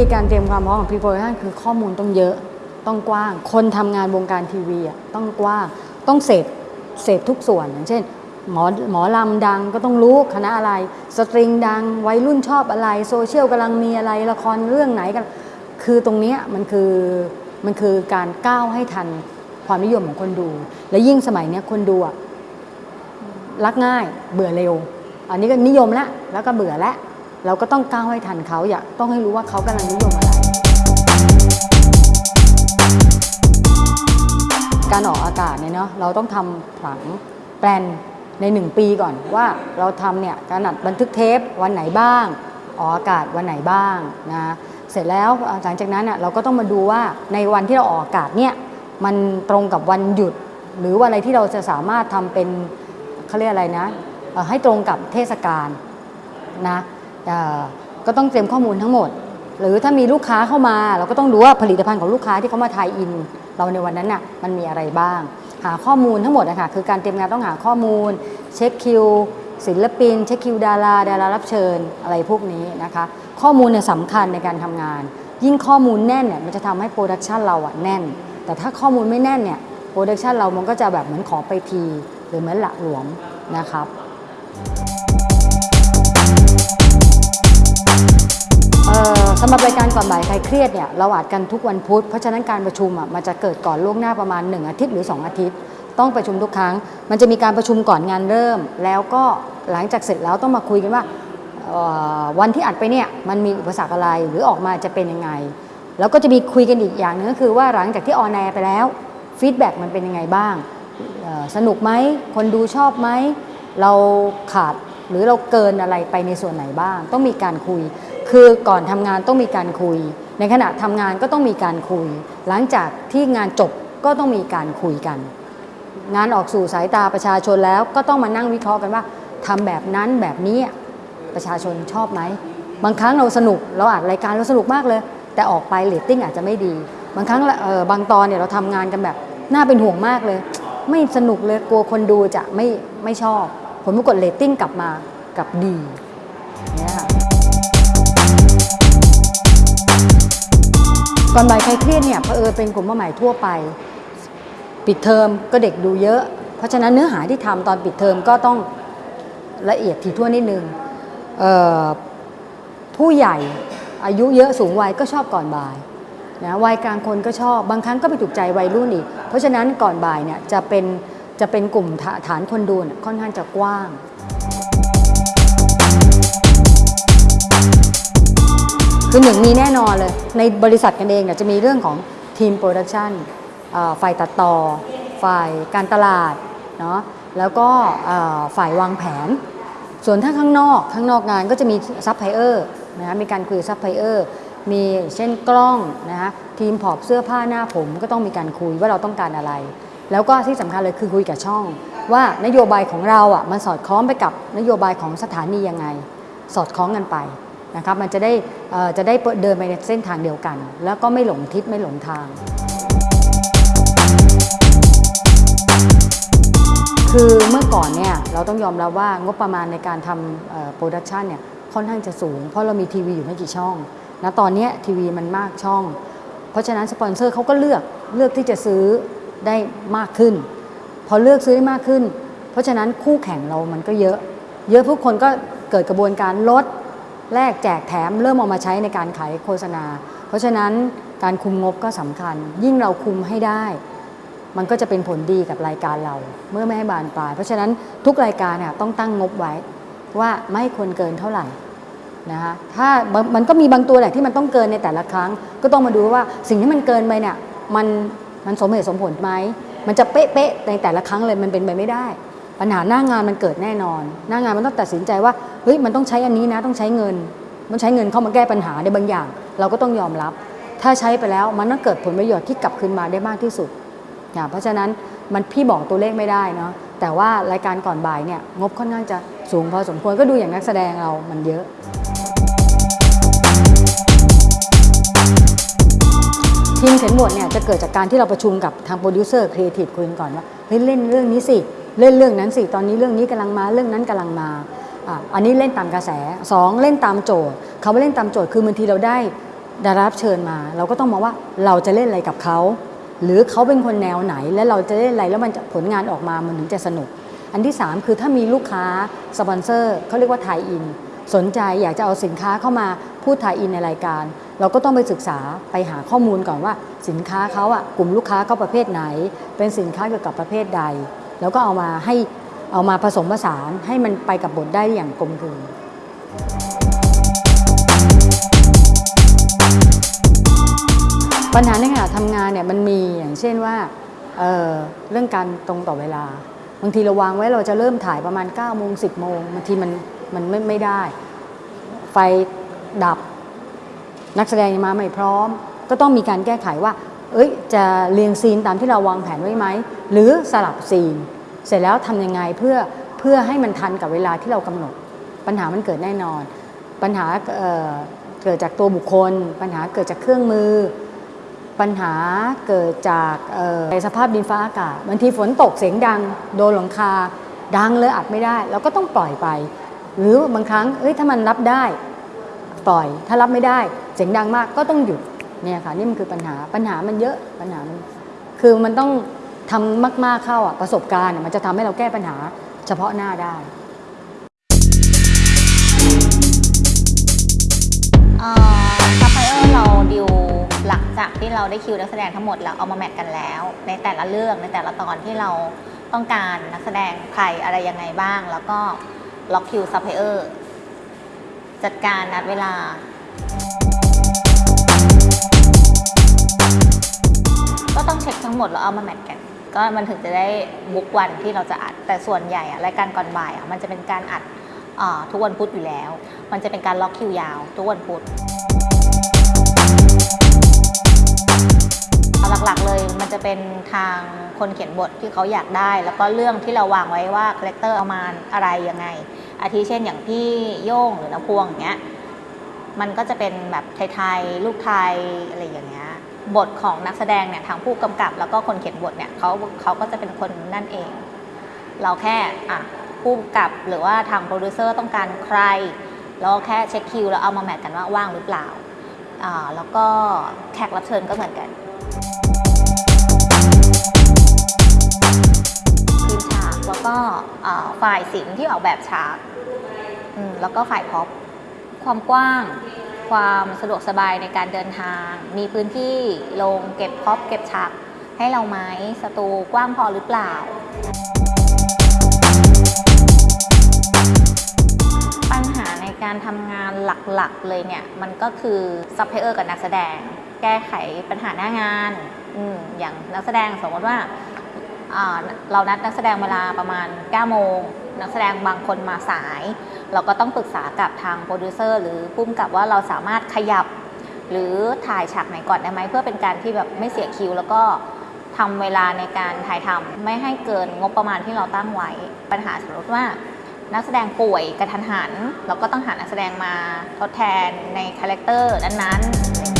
ธีการเตรียมความพร้อมของ pre-production คือข้อมูลต้องเยอะต้องกว้าง คนทำงานวงการทีวีอะต้องกว้างต้องเสพเสพทุกส่วนอย่างเช่น หมอหมอลำดังก็ต้องรู้คณะอะไร สตริงดังวัยรุ่นชอบอะไร โซเชียลกำลังมีอะไรละครเรื่องไหนกัน คือตรงนี้มันคือมันคือการก้าวให้ทันความนิยมของคนดู และยิ่งสมัยนี้คนดูอะรักง่ายเบื่อเร็ว อันนี้ก็นิยมล้วแล้วก็เบื่อแล้ว เราก็ต้องก้าวให้ทันเขาอยากต้องให้รู้ว่าเขากำลังนิยมอะไร การออกอากาศเนี่ยเนาะเราต้องทำผังแปลนใน 1 ปีก่อนว่าเราทำเนี่ยการอัดบันทึกเทปวันไหนบ้าง ออกอากาศวันไหนบ้างนะเสร็จแล้วหลังจากนั้นน่ะเราก็ต้องมาดูว่าในวันที่เราออกอากาศเนี่ยมันตรงกับวันหยุด หรือว่าอะไรที่เราจะสามารถทำเป็นเขาเรียกอะไรนะให้ตรงกับเทศกาลนะ ก็ต้องเตรียมข้อมูลทั้งหมด หรือถ้ามีลูกค้าเข้ามา เราก็ต้องดูว่าผลิตภัณฑ์ของลูกค้าที่เขามา tie-in เราในวันนั้นน่ะมันมีอะไรบ้าง หาข้อมูลทั้งหมดนะคะคือการเตรียมงานต้องหาข้อมูล เช็คคิวศิลปิน เช็คคิวดาราดารารับเชิญอะไรพวกนี้นะคะ ข้อมูลเนี่ยสำคัญในการทำงาน ยิ่งข้อมูลแน่นเนี่ยมันจะทำให้ production เราอะแน่น แต่ถ้าข้อมูลไม่แน่นเนี่ยโปรดักชันเรามันก็จะแบบเหมือนขอไปที หรือเหมือนหละหลวมนะครับ สำหรับรายการก่อนบ่ายใครเครียดเนี่ยเราอัดกันทุกวันพุธเพราะฉะนั้นการประชุมอะมันจะเกิดก่อนล่วงหน้าประมาณ 1 อาทิตย์หรือ 2 อาทิตย์ ต้องประชุมทุกครั้ง มันจะมีการประชุมก่อนงานเริ่ม แล้วก็หลังจากเสร็จแล้วต้องมาคุยกันว่าวันที่อัดไปเนี่ยมันมีอุปสรรคอะไรหรือออกมาจะเป็นยังไง แล้วก็จะมีคุยกันอีกอย่างหนึ่งก็คือว่าหลังจากที่ on air ไปแล้ว feedback มันเป็นยังไงบ้างสนุกไหมคนดูชอบไหมเราขาดหรือเราเกินอะไรไปในส่วนไหนบ้าง ต้องมีการคุย คือก่อนทำงานต้องมีการคุย ในขณะทำงานก็ต้องมีการคุย หลังจากที่งานจบก็ต้องมีการคุยกัน งานออกสู่สายตาประชาชนแล้วก็ต้องมานั่งวิเคราะห์กันว่าทำแบบนั้นแบบนี้ประชาชนชอบไหมบางครั้งเราสนุกเราอัดรายการเราสนุกมากเลย แต่ออกไปเรตติ้งอาจจะไม่ดี บางครั้งเออบางตอนเนี่ยเราทำงานกันแบบน่าเป็นห่วงมากเลย ไม่สนุกเลยกลัวคนดูจะไม่ไม่ชอบ ผลปรากฏเรตติ้งกลับมากลับดี ก่อนบ่ายใครเครียดเนี่ยเผอิญเป็นกลุ่มเป้าหมายทั่วไป ปิดเทอมก็เด็กดูเยอะ เพราะฉะนั้นเนื้อหาที่ทำตอนปิดเทอมก็ต้องละเอียดถี่ถ้วนนิดนึงผู้ใหญ่อายุเยอะสูงวัยก็ชอบก่อนบ่ายนะวัยกลางคนก็ชอบบางครั้งก็ไปถูกใจวัยรุ่นอีก เพราะฉะนั้นก่อนบ่ายเนี่ยจะเป็นจะเป็นกลุ่มฐานคนดูค่อนข้างจะกว้าง คือหนึ่งมีแน่นอนเลย ในบริษัทกันเองเนี่ยจะมีเรื่องของทีม production ฝ่ายตัดต่อ ฝ่ายการตลาดเนาะแล้วก็ฝ่ายวางแผน ส่วนถ้าข้างนอกข้างนอกงานก็จะมีซัพพลายเออร์นะคะมีการคุยซัพพลายเออร์มีเช่นกล้องนะคะทีมผอบเสื้อผ้าหน้าผมก็ต้องมีการคุยว่าเราต้องการอะไร แล้วก็ที่สำคัญเลยคือคุยกับช่อง ว่านโยบายของเราอะมันสอดคล้องไปกับนโยบายของสถานียังไง สอดคล้องกันไป นะครับมันจะได้จะได้เดินไปในเส้นทางเดียวกัน แล้วก็ไม่หลงทิศไม่หลงทาง คือเมื่อก่อนเนี่ยเราต้องยอมรับว่างบประมาณในการทำ production เนี่ยค่อนข้างจะสูง เพราะเรามีทีวีอยู่ไม่กี่ช่องนะตอนนี้ทีวีมันมากช่อง เพราะฉะนั้นสปอนเซอร์เขาก็เลือกเลือกที่จะซื้อได้มากขึ้น พอเลือกซื้อได้มากขึ้น เพราะฉะนั้นคู่แข่งเรามันก็เยอะ เยอะทุกคนก็เกิดกระบวนการลด แลกแจกแถมเริ่มเอามาใช้ในการขายโฆษณา เพราะฉะนั้นการคุมงบก็สำคัญ ยิ่งเราคุมให้ได้ มันก็จะเป็นผลดีกับรายการเรา เมื่อไม่ให้บานปลาย เพราะฉะนั้นทุกรายการเนี่ยต้องตั้งงบไว้ว่าไม่ควรเกินเท่าไหร่นะคะถ้ามันก็มีบางตัวแหละที่มันต้องเกินในแต่ละครั้ง ก็ต้องมาดูว่าสิ่งที่มันเกินไปเนี่ยมันมันสมเหตุสมผลไหมมันจะเป๊ะๆในแต่ละครั้งเลยมันเป็นไปไม่ได้ ปัญหาหน้างานมันเกิดแน่นอน หน้างานมันต้องตัดสินใจว่าเฮ้ยมันต้องใช้อันนี้นะต้องใช้เงิน มันใช้เงินเข้ามาแก้ปัญหาในบางอย่าง เราก็ต้องยอมรับ ถ้าใช้ไปแล้วมันต้องเกิดผลประโยชน์ที่กลับคืนมาได้มากที่สุดนะเพราะฉะนั้นมันพี่บอกตัวเลขไม่ได้เนาะแต่ว่ารายการก่อนบ่ายเนี่ยงบค่อนข้างจะสูงพอสมควรก็ดูอย่างนักแสดงเรามันเยอะทีมเขียนบทเนี่ยจะเกิดจากการที่เราประชุมกับทางโปรดิวเซอร์ครีเอทีฟคุยกันก่อนว่าเฮ้ยเล่นเรื่องนี้สิ เล่นเรื่องนั้นสิตอนนี้เรื่องนี้กำลังมาเรื่องนั้นกำลังมาอันนี้เล่นตามกระแสสองเล่นตามโจทย์คำว่าเล่นตามโจทย์คือบางทีเราได้ดารารับเชิญมา เราก็ต้องมองว่าเราจะเล่นอะไรกับเขา หรือเขาเป็นคนแนวไหน และเราจะเล่นอะไรแล้วมันผลงานออกมามันถึงจะสนุก อันที่ 3 คือถ้ามีลูกค้าสปอนเซอร์เขาเรียกว่า tie-in สนใจอยากจะเอาสินค้าเข้ามาพูดไทยอินในรายการ เราก็ต้องไปศึกษาไปหาข้อมูลก่อนว่าสินค้าเขาอะกลุ่มลูกค้าเขาประเภทไหน เป็นสินค้าเกี่ยวกับประเภทใด แล้วก็เอามาให้เอามาผสมผสานให้มันไปกับบทได้อย่างกลมกลืนปัญหาในขณะทำงานเนี่ยมันมีอย่างเช่นว่าเเรื่องการตรงต่อเวลา บางทีเราวางไว้เราจะเริ่มถ่ายประมาณ9ก้าโมงสิบโมงบางทีมันมันไม่ไม่ได้ ไฟดับนักแสดงมาไม่พร้อม ก็ต้องมีการแก้ไขว่า เอ้ยจะเรียงซีนตามที่เราวางแผนไว้ไหม หรือสลับซีน เสร็จแล้วทำยังไงเพื่อเพื่อให้มันทันกับเวลาที่เรากำหนด ปัญหามันเกิดแน่นอน ปัญหาเเกิดจากตัวบุคคล ปัญหาเกิดจากเครื่องมือ ปัญหาเกิดจากสภาพดินฟ้าอากาศบางทีฝนตกเสียงดัง โดนหลังคา ดังเลยอัดไม่ได้ เราก็ต้องปล่อยไป หรือบางครั้งเอ้ยถ้ามันรับได้ปล่อย ถ้ารับไม่ได้ เสียงดังมากก็ต้องหยุด เนี่ยค่ะนี่มันคือปัญหาปัญหามันเยอะปัญหามันคือมันต้องทำมาก ๆเข้าอะประสบการณ์มันจะทำให้เราแก้ปัญหาเฉพาะหน้าได้ซัพพลายเออร์เราดิวหลังจากที่เราได้คิวนักแสดงทั้งหมดแล้วเอามา match กันแล้ว ในแต่ละเรื่องในแต่ละตอนที่เราต้องการนักแสดงใครอะไรยังไงบ้าง แล้วก็ล็อกคิวซัพพลายเออร์จัดการนัดเวลา ก็ต้องเช็คทั้งหมดแล้วเอามา match กัน ก็มันถึงจะได้ book วันที่เราจะอัด แต่ส่วนใหญ่อะรายการก่อนบ่ายอะมันจะเป็นการอัดทุกวันพุธอยู่แล้ว มันจะเป็นการล็อกคิวยาว ทุกวันพุธหลักๆเลยมันจะเป็นทางคนเขียนบทที่เขาอยากได้ แล้วก็เรื่องที่เราวางไว้ว่า character เอามาอะไรยังไง อาทิเช่นอย่างพี่โย่งหรือน้าพวงอย่างเงี้ยมันก็จะเป็นแบบไทยๆ look ไทยอะไรอย่างเงี้ย บทของนักแสดงเนี่ยทางผู้กำกับ แล้วก็คนเขียนบทเนี่ยเขาเขาก็จะเป็นคนนั่นเอง เราแค่อะผู้กำกับหรือว่าทางโปรดิวเซอร์ต้องการใครแล้วแค่เช็คคิวแล้วเอามา match กันว่าว่างหรือเปล่าอ่าแล้วก็แขกรับเชิญก็เหมือนกันทีมฉากแล้วก็ฝ่ายศิลป์ที่ออกแบบฉากแล้วก็ฝ่ายพ็อปความกว้าง ความสะดวกสบายในการเดินทาง มีพื้นที่ลงเก็บพ็อปเก็บฉากให้เราไหมสตูกว้างพอหรือเปล่า ปัญหาในการทำงานหลักๆเลยเนี่ย มันก็คือซัพพลายเออร์กับนักแสดง แก้ไขปัญหาหน้างานออย่างนักแสดงสมมติว่า เรานัดนักแสดงเวลาประมาณ9โมง นักแสดงบางคนมาสาย เราก็ต้องปรึกษากับทางโปรดิวเซอร์หรือผู้กำกับว่าเราสามารถขยับ หรือถ่ายฉากไหนก่อนได้ไหมเพื่อเป็นการที่แบบไม่เสียคิว แล้วก็ทำเวลาในการถ่ายทำไม่ให้เกินงบประมาณที่เราตั้งไว้ ปัญหาสมมติว่านักแสดงป่วยกระทันหัน เราก็ต้องหานักแสดงมาทดแทนใน character นั้นๆ